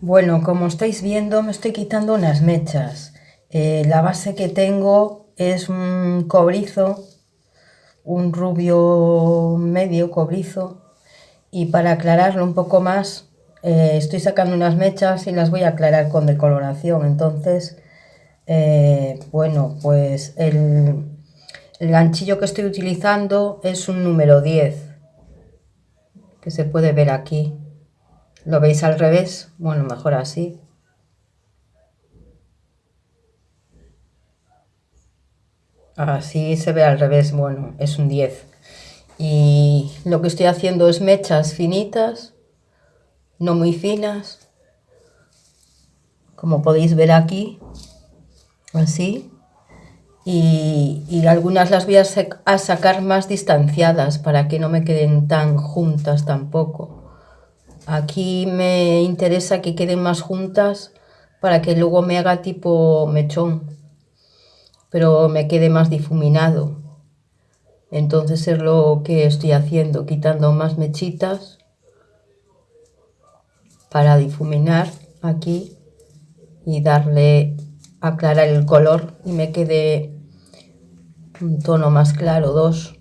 Bueno, como estáis viendo me estoy quitando unas mechas. Eh, la base que tengo es un cobrizo, un rubio medio cobrizo y para aclararlo un poco más eh, estoy sacando unas mechas y las voy a aclarar con decoloración. Entonces, eh, bueno, pues el, el ganchillo que estoy utilizando es un número 10 que se puede ver aquí. ¿Lo veis al revés? Bueno, mejor así. Así se ve al revés, bueno, es un 10. Y lo que estoy haciendo es mechas finitas, no muy finas, como podéis ver aquí, así. Y, y algunas las voy a, a sacar más distanciadas para que no me queden tan juntas tampoco. Aquí me interesa que queden más juntas para que luego me haga tipo mechón, pero me quede más difuminado. Entonces es lo que estoy haciendo, quitando más mechitas para difuminar aquí y darle, aclarar el color y me quede un tono más claro, dos.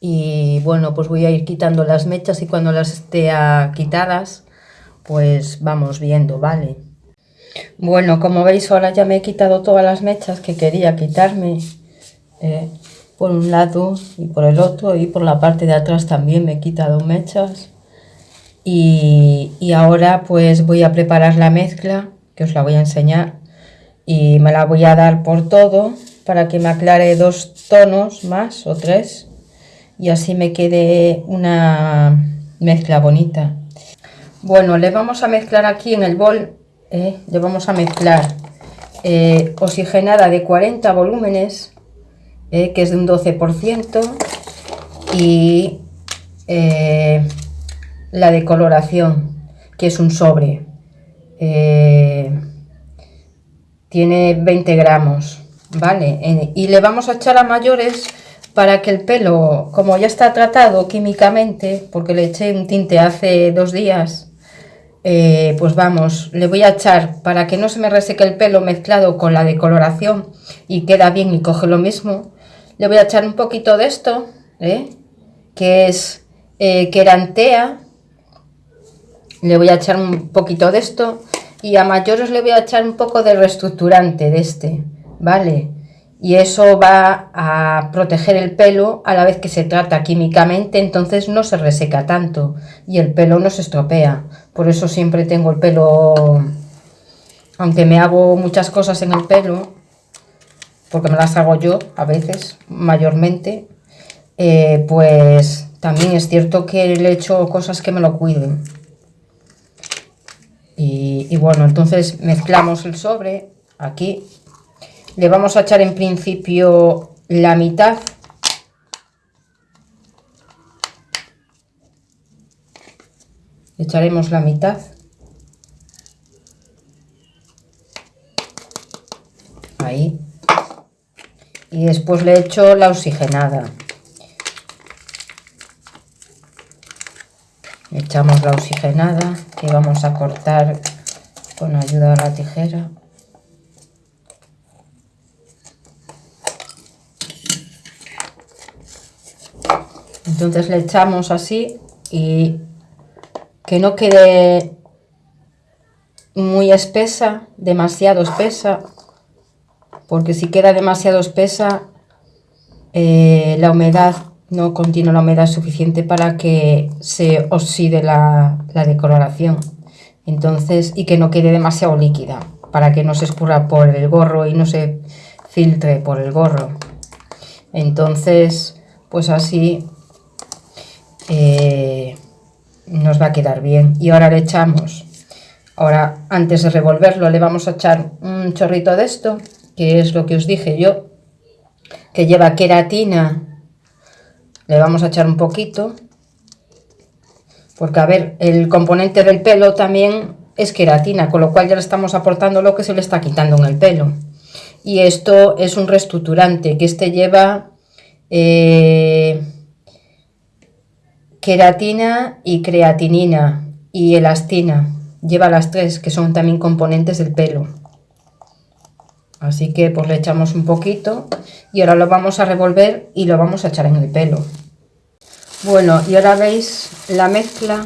Y bueno pues voy a ir quitando las mechas y cuando las esté quitadas pues vamos viendo vale bueno como veis ahora ya me he quitado todas las mechas que quería quitarme eh, por un lado y por el otro y por la parte de atrás también me he quitado mechas. Y, y ahora pues voy a preparar la mezcla que os la voy a enseñar y me la voy a dar por todo para que me aclare dos tonos más o tres y así me quede una mezcla bonita. Bueno, le vamos a mezclar aquí en el bol, eh, le vamos a mezclar eh, oxigenada de 40 volúmenes, eh, que es de un 12%, y la decoloración, que es un sobre. tiene 20 gramos, ¿vale? y le vamos a echar a mayores para que el pelo, como ya está tratado químicamente, porque le eché un tinte hace dos días, eh, pues vamos, le voy a echar para que no se me reseque el pelo mezclado con la decoloración y queda bien y coge lo mismo, le voy a echar un poquito de esto, ¿eh? que es eh, querantea, le voy a echar un poquito de esto y a mayores le voy a echar un poco de reestructurante de este, ¿vale? Y eso va a proteger el pelo a la vez que se trata químicamente, entonces no se reseca tanto y el pelo no se estropea. Por eso siempre tengo el pelo, aunque me hago muchas cosas en el pelo, porque me las hago yo a veces, mayormente, eh, pues también es cierto que le echo cosas que me lo cuiden. Y, y bueno, entonces mezclamos el sobre aquí le vamos a echar en principio la mitad. Echaremos la mitad. Ahí. Y después le echo la oxigenada. Echamos la oxigenada que vamos a cortar con ayuda de la tijera. Entonces le echamos así y que no quede muy espesa, demasiado espesa, porque si queda demasiado espesa, eh, la humedad no contiene la humedad suficiente para que se oxide la, la, decoloración. Entonces, y que no quede demasiado líquida, para que no se escurra por el gorro y no se filtre por el gorro. Entonces, pues así eh, nos va a quedar bien. Y ahora le echamos, ahora antes de revolverlo le vamos a echar un chorrito de esto, que es lo que os dije yo, que lleva queratina, le vamos a echar un poquito, porque a ver, el componente del pelo también es queratina, con lo cual ya le estamos aportando lo que se le está quitando en el pelo. Y esto es un reestructurante, que este lleva... Eh, queratina y creatinina y elastina. Lleva las tres, que son también componentes del pelo. Así que pues le echamos un poquito y ahora lo vamos a revolver y lo vamos a echar en el pelo. Bueno, y ahora veis la mezcla,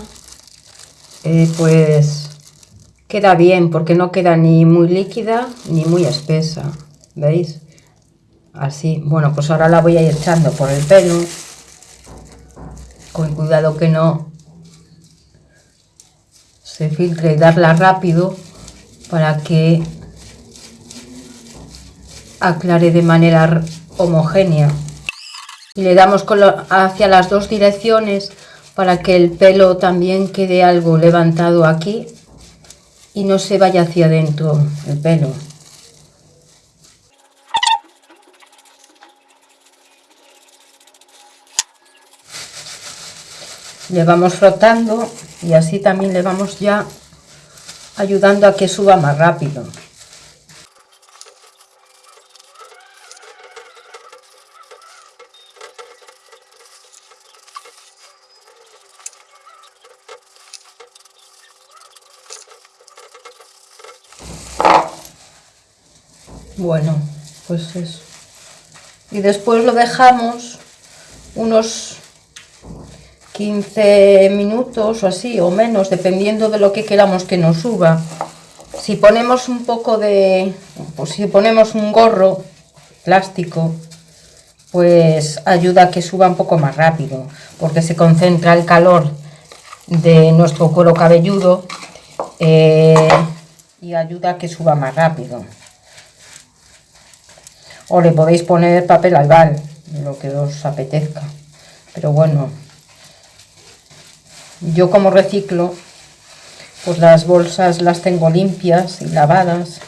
eh, pues queda bien porque no queda ni muy líquida ni muy espesa. ¿Veis? Así, bueno, pues ahora la voy a ir echando por el pelo. Con cuidado que no se filtre y darla rápido para que aclare de manera homogénea. Y le damos hacia las dos direcciones para que el pelo también quede algo levantado aquí y no se vaya hacia adentro el pelo. Le vamos frotando y así también le vamos ya ayudando a que suba más rápido. Bueno, pues eso. Y después lo dejamos unos 15 minutos o así, o menos, dependiendo de lo que queramos que nos suba. Si ponemos un poco de... Pues si ponemos un gorro plástico, pues ayuda a que suba un poco más rápido, porque se concentra el calor de nuestro cuero cabelludo eh, y ayuda a que suba más rápido o le podéis poner papel albal, lo que os apetezca. Pero bueno, yo como reciclo, pues las bolsas las tengo limpias y lavadas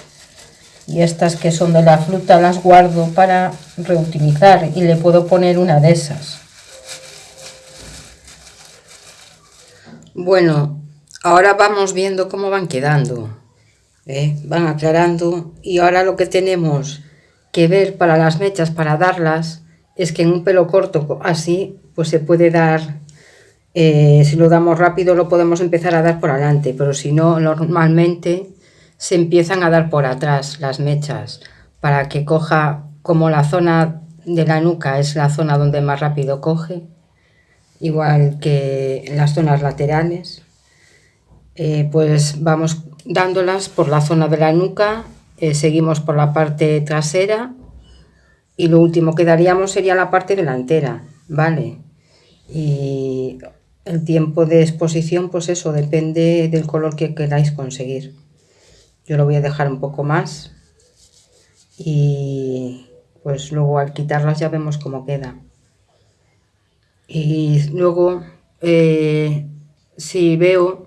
y estas que son de la fruta las guardo para reutilizar y le puedo poner una de esas. Bueno, ahora vamos viendo cómo van quedando, ¿eh? van aclarando y ahora lo que tenemos que ver para las mechas, para darlas, es que en un pelo corto así, pues se puede dar, eh, si lo damos rápido lo podemos empezar a dar por adelante, pero si no, normalmente se empiezan a dar por atrás las mechas, para que coja como la zona de la nuca es la zona donde más rápido coge, igual que las zonas laterales, eh, pues vamos dándolas por la zona de la nuca eh, seguimos por la parte trasera y lo último que daríamos sería la parte delantera, ¿vale? Y el tiempo de exposición, pues eso, depende del color que queráis conseguir. Yo lo voy a dejar un poco más y pues luego al quitarlas ya vemos cómo queda. Y luego, eh, si veo,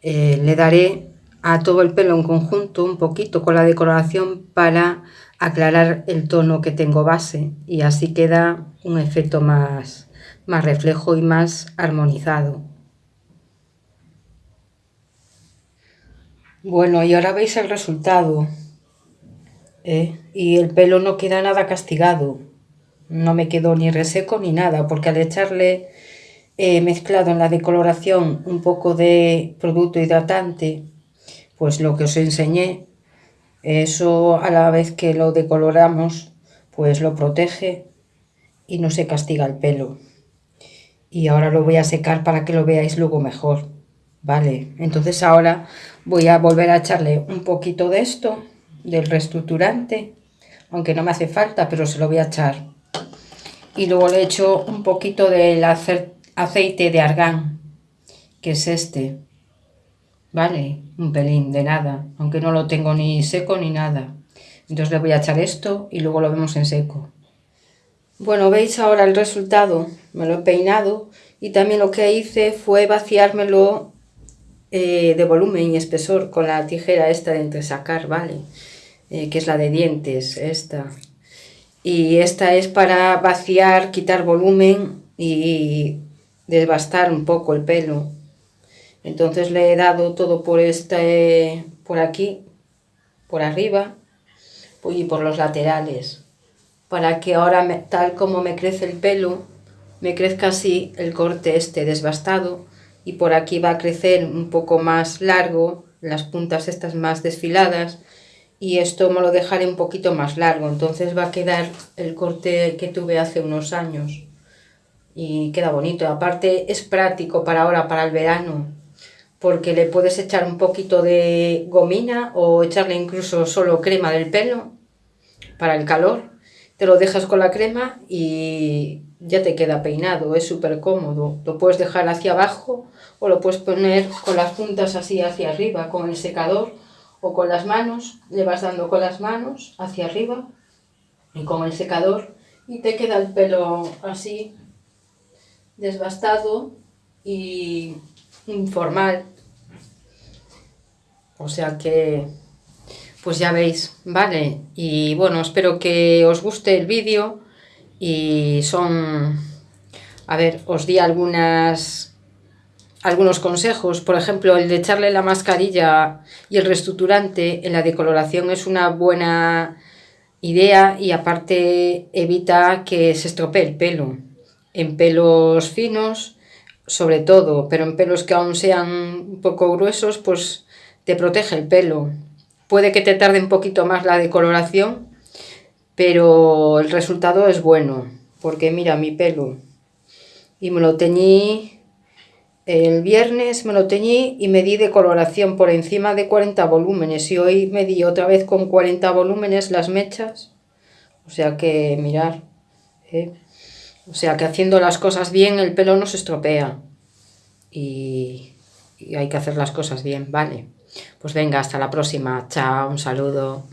eh, le daré a todo el pelo en conjunto un poquito con la decoración para aclarar el tono que tengo base y así queda un efecto más, más reflejo y más armonizado. Bueno, y ahora veis el resultado. ¿eh? Y el pelo no queda nada castigado. No me quedó ni reseco ni nada, porque al echarle he mezclado en la decoloración un poco de producto hidratante pues lo que os enseñé, eso a la vez que lo decoloramos, pues lo protege y no se castiga el pelo. Y ahora lo voy a secar para que lo veáis luego mejor. Vale, entonces ahora voy a volver a echarle un poquito de esto, del reestructurante, aunque no me hace falta, pero se lo voy a echar. Y luego le echo un poquito del aceite de argán, que es este. Vale, un pelín de nada, aunque no lo tengo ni seco ni nada. Entonces le voy a echar esto y luego lo vemos en seco. Bueno, veis ahora el resultado, me lo he peinado y también lo que hice fue vaciármelo eh, de volumen y espesor con la tijera esta de entresacar, ¿vale? Eh, que es la de dientes, esta. Y esta es para vaciar, quitar volumen y desbastar un poco el pelo. Entonces le he dado todo por, este, por aquí, por arriba y por los laterales, para que ahora, tal como me crece el pelo, me crezca así el corte este desbastado y por aquí va a crecer un poco más largo, las puntas estas más desfiladas y esto me lo dejaré un poquito más largo, entonces va a quedar el corte que tuve hace unos años y queda bonito, aparte es práctico para ahora, para el verano, porque le puedes echar un poquito de gomina o echarle incluso solo crema del pelo para el calor, te lo dejas con la crema y ya te queda peinado, es súper cómodo, lo puedes dejar hacia abajo o lo puedes poner con las puntas así hacia arriba con el secador o con las manos, le vas dando con las manos hacia arriba y con el secador y te queda el pelo así desbastado y informal. O sea que, pues ya veis, ¿vale? Y bueno, espero que os guste el vídeo y son, a ver, os di algunas algunos consejos, por ejemplo, el de echarle la mascarilla y el reestructurante en la decoloración es una buena idea y aparte evita que se estropee el pelo. En pelos finos, sobre todo, pero en pelos que aún sean un poco gruesos, pues te protege el pelo. Puede que te tarde un poquito más la decoloración, pero el resultado es bueno, porque mira mi pelo. Y me lo teñí el viernes me lo teñí y me di de coloración por encima de 40 volúmenes y hoy me di otra vez con 40 volúmenes las mechas. O sea que mirar, ¿eh? o sea que haciendo las cosas bien el pelo no se estropea y, y hay que hacer las cosas bien, ¿vale? Pues venga, hasta la próxima, chao, un saludo.